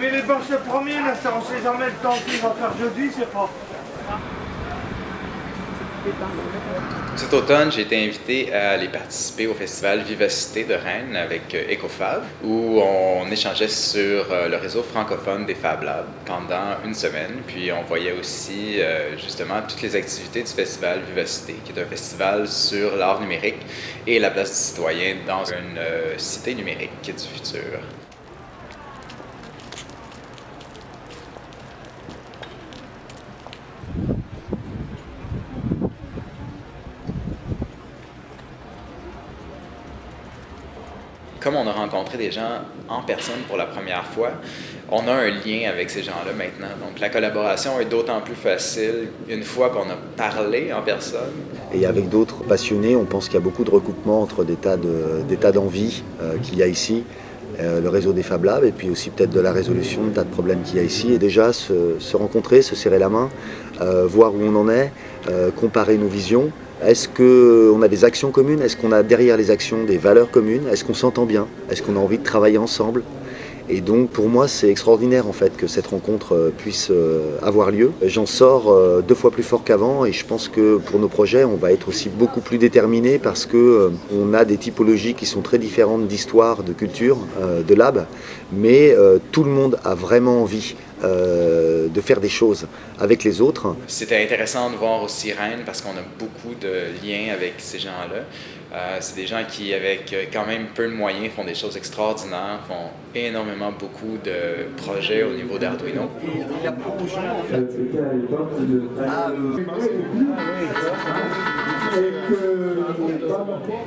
Mais les se promènent, ça on sait jamais le temps qu'il va faire jeudi, c'est pas. Cet automne, j'ai été invité à aller participer au festival Vivacité de Rennes avec euh, EcoFab, où on échangeait sur euh, le réseau francophone des Fab Labs pendant une semaine. Puis on voyait aussi euh, justement toutes les activités du festival Vivacité, qui est un festival sur l'art numérique et la place du citoyen dans une cité numérique du futur. Comme on a rencontré des gens en personne pour la première fois, on a un lien avec ces gens-là maintenant. Donc la collaboration est d'autant plus facile une fois qu'on a parlé en personne. Et avec d'autres passionnés, on pense qu'il y a beaucoup de recoupements entre des tas d'envie euh, qu'il y a ici. Euh, le réseau des Fab Labs et puis aussi peut-être de la résolution de tas de problèmes qu'il y a ici. Et déjà se, rencontrer, se serrer la main, euh, voir où on en est, comparer nos visions est-ce qu'on a des actions communes? Est-ce qu'on a derrière les actions des valeurs communes? Est-ce qu'on s'entend bien? Est-ce qu'on a envie de travailler ensemble? Et donc pour moi c'est extraordinaire en fait que cette rencontre euh, puisse euh, avoir lieu. J'en sors euh, deux fois plus fort qu'avant et je pense que pour nos projets on va être aussi beaucoup plus déterminés parce que on a des typologies qui sont très différentes d'histoire, de culture, de lab, mais tout le monde a vraiment envie de faire des choses avec les autres. C'était intéressant de voir aussi Rennes parce qu'on a beaucoup de liens avec ces gens-là. Euh, c'est des gens qui, avec euh, quand même peu de moyens, font des choses extraordinaires, font énormément beaucoup de projets au niveau d'Arduino.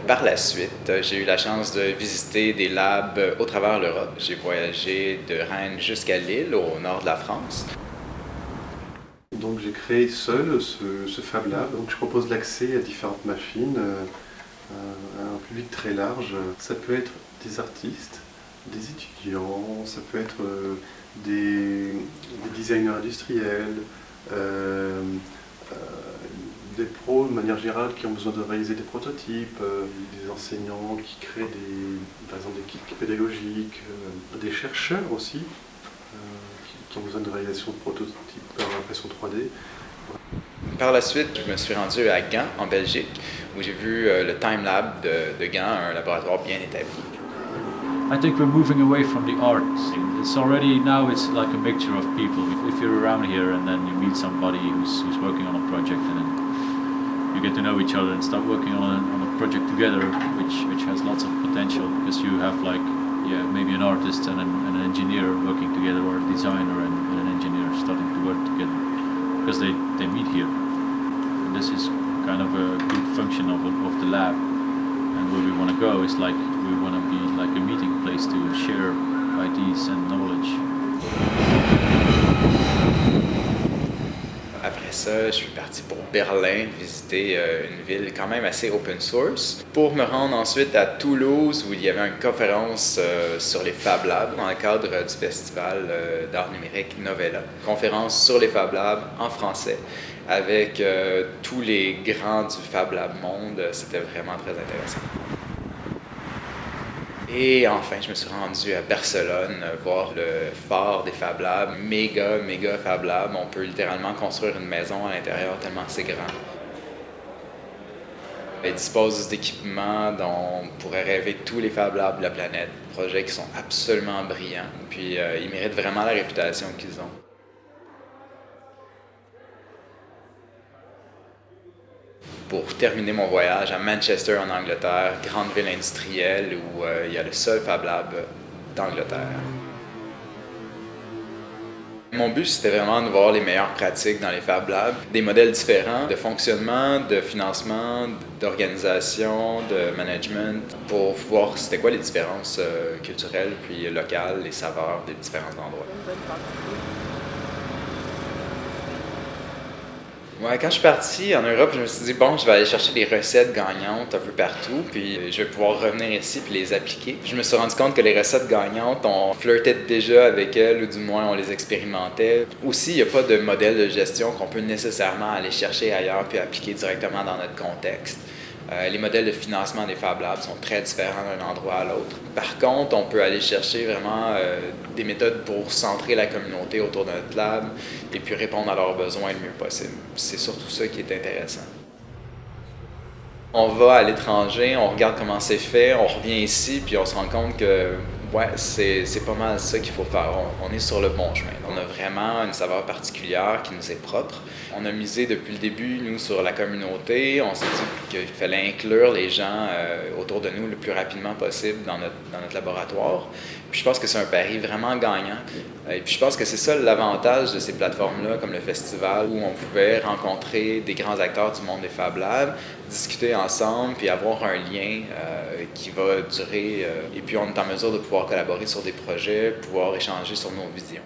Par la suite, j'ai eu la chance de visiter des labs au travers l'Europe. J'ai voyagé de Rennes jusqu'à Lille, au nord de la France. Donc j'ai créé seul ce, Fab Lab. Donc je propose l'accès à différentes machines. Euh, un public très large. Ça peut être des artistes, des étudiants, ça peut être euh, des, designers industriels, euh, euh, des pros de manière générale qui ont besoin de réaliser des prototypes, des enseignants qui créent des, par exemple des kits pédagogiques, des chercheurs aussi qui, ont besoin de réalisation de prototypes par impression 3D. Par la suite, je me suis rendu à Gand, en Belgique, où j'ai vu euh, le Time Lab de, de Gand, un laboratoire bien établi. I think we're moving away from the art It's already now it's like a mixture of people. If, if you're around here and then you meet somebody who's, who's working on a project and then you get to know each other and start working on a, on a project together, which which has lots of potential because you have like yeah maybe an artist and an, and an engineer working together or a designer and, and an engineer starting to work together because they, they meet here. And this is kind of a good function of, of the lab. And where we want to go is like, we want to be like a meeting place to share ideas and knowledge. Je suis parti pour Berlin, visiter euh, une ville quand même assez open source, pour me rendre ensuite à Toulouse où il y avait une conférence euh, sur les Fab Labs dans le cadre du festival euh, d'art numérique Novella. Conférence sur les Fab Labs en français avec tous les grands du Fab Lab monde. C'était vraiment très intéressant. Et enfin, je me suis rendu à Barcelone voir le phare des Fab Labs, méga, méga Fab Lab. On peut littéralement construire une maison à l'intérieur tellement c'est grand. Ils disposent d'équipements dont on pourrait rêver tous les Fab Labs de la planète. Projets qui sont absolument brillants. Puis euh, ils méritent vraiment la réputation qu'ils ont. Pour terminer mon voyage à Manchester en Angleterre, grande ville industrielle où euh, il y a le seul Fab Lab d'Angleterre. Mon but, c'était vraiment de voir les meilleures pratiques dans les Fab Labs, des modèles différents de fonctionnement, de financement, d'organisation, de management, pour voir c'était quoi les différences euh, culturelles puis locales, les saveurs des différents endroits. Quand je suis parti en Europe, je me suis dit, bon, je vais aller chercher des recettes gagnantes un peu partout, puis je vais pouvoir revenir ici puis les appliquer. Je me suis rendu compte que les recettes gagnantes, on flirtait déjà avec elles, ou du moins on les expérimentait. Aussi, il n'y a pas de modèle de gestion qu'on peut nécessairement aller chercher ailleurs puis appliquer directement dans notre contexte. Euh, les modèles de financement des Fab Labs sont très différents d'un endroit à l'autre. Par contre, on peut aller chercher vraiment euh, des méthodes pour centrer la communauté autour de notre lab et puis répondre à leurs besoins le mieux possible. C'est surtout ça qui est intéressant. On va à l'étranger, on regarde comment c'est fait, on revient ici, puis on se rend compte que ouais, c'est pas mal ça qu'il faut faire. On, est sur le bon chemin. On a vraiment une saveur particulière qui nous est propre. On a misé depuis le début, nous, sur la communauté. On s'est dit qu'il fallait inclure les gens euh, autour de nous le plus rapidement possible dans notre, dans notre laboratoire. Puis je pense que c'est un pari vraiment gagnant. Et puis je pense que c'est ça l'avantage de ces plateformes-là, comme le festival, où on pouvait rencontrer des grands acteurs du monde des Fab Labs, discuter ensemble, puis avoir un lien euh, qui va durer. Euh, et puis on est en mesure de collaborer sur des projets, pouvoir échanger sur nos visions.